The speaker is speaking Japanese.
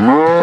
No!